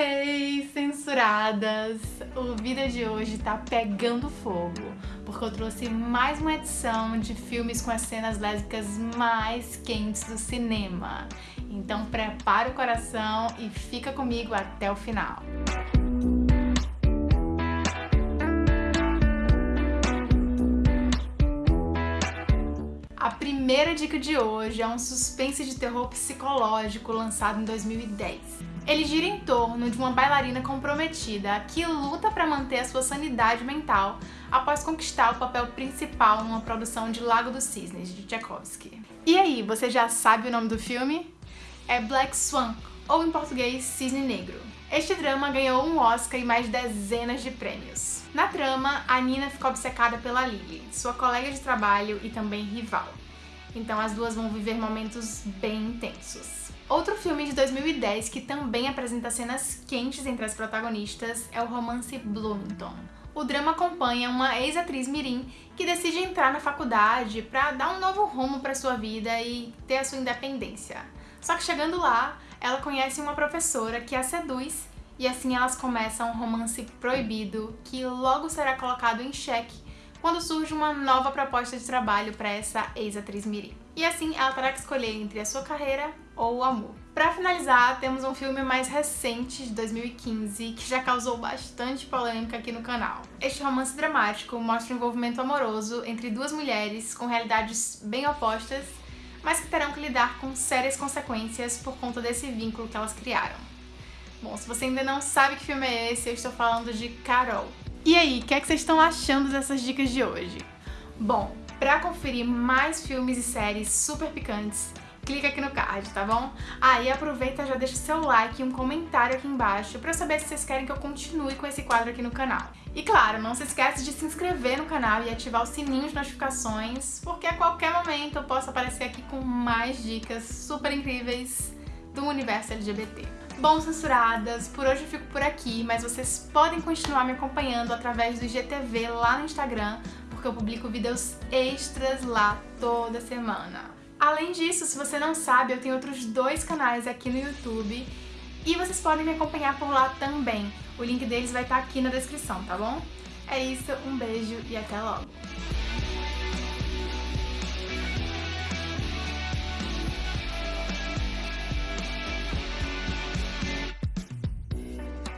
Hey, censuradas! O vídeo de hoje tá pegando fogo, porque eu trouxe mais uma edição de filmes com as cenas lésbicas mais quentes do cinema. Então prepara o coração e fica comigo até o final. A primeira dica de hoje é um suspense de terror psicológico lançado em 2010. Ele gira em torno de uma bailarina comprometida que luta para manter a sua sanidade mental após conquistar o papel principal numa produção de Lago dos Cisnes, de Tchaikovsky. E aí, você já sabe o nome do filme? É Black Swan, ou em português, Cisne Negro. Este drama ganhou um Oscar e mais dezenas de prêmios. Na trama, a Nina ficou obcecada pela Lily, sua colega de trabalho e também rival. Então as duas vão viver momentos bem intensos. Outro filme de 2010 que também apresenta cenas quentes entre as protagonistas é o romance Bloomington. O drama acompanha uma ex-atriz mirim que decide entrar na faculdade para dar um novo rumo para sua vida e ter a sua independência. Só que chegando lá, ela conhece uma professora que a seduz e assim elas começam um romance proibido que logo será colocado em xeque quando surge uma nova proposta de trabalho para essa ex-atriz Miri. E assim ela terá que escolher entre a sua carreira ou o amor. Para finalizar, temos um filme mais recente, de 2015, que já causou bastante polêmica aqui no canal. Este romance dramático mostra o um envolvimento amoroso entre duas mulheres com realidades bem opostas, mas que terão que lidar com sérias consequências por conta desse vínculo que elas criaram. Bom, se você ainda não sabe que filme é esse, eu estou falando de Carol. E aí, o que, é que vocês estão achando dessas dicas de hoje? Bom, pra conferir mais filmes e séries super picantes, clica aqui no card, tá bom? Ah, e aproveita já deixa seu like e um comentário aqui embaixo pra eu saber se vocês querem que eu continue com esse quadro aqui no canal. E claro, não se esquece de se inscrever no canal e ativar o sininho de notificações, porque a qualquer momento eu posso aparecer aqui com mais dicas super incríveis do universo LGBT. Bom, censuradas, por hoje eu fico por aqui, mas vocês podem continuar me acompanhando através do IGTV lá no Instagram, porque eu publico vídeos extras lá toda semana. Além disso, se você não sabe, eu tenho outros dois canais aqui no YouTube e vocês podem me acompanhar por lá também. O link deles vai estar aqui na descrição, tá bom? É isso, um beijo e até logo!